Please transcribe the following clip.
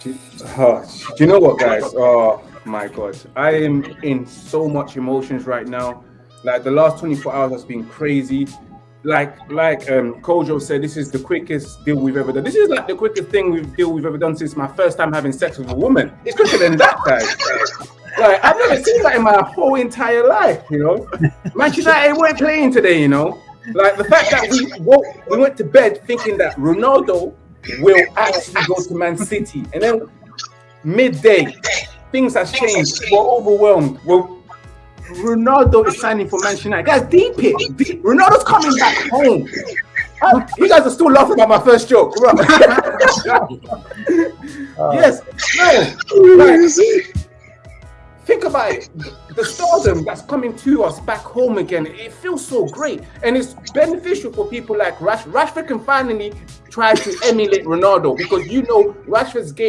Do, uh, do you know what, guys? Oh my God, I am in so much emotions right now. Like the last 24 hours has been crazy. Like like um Kojo said, this is the quickest deal we've ever done. This is like the quickest thing we've deal we've ever done since my first time having sex with a woman. It's quicker than that, guys. Like I've never seen that in my whole entire life, you know. Manchester United weren't playing today, you know. Like the fact that we woke, we went to bed thinking that Ronaldo will actually go to Man City, and then midday things have changed. We're overwhelmed. We're, Ronaldo is signing for Manchester United. Guys, deep it. Deep. Ronaldo's coming back home. Uh, you guys are still laughing about my first joke. yes. No. Like, think about it. The stardom that's coming to us back home again, it feels so great. And it's beneficial for people like Rash. Rashford can finally try to emulate Ronaldo because you know Rashford's game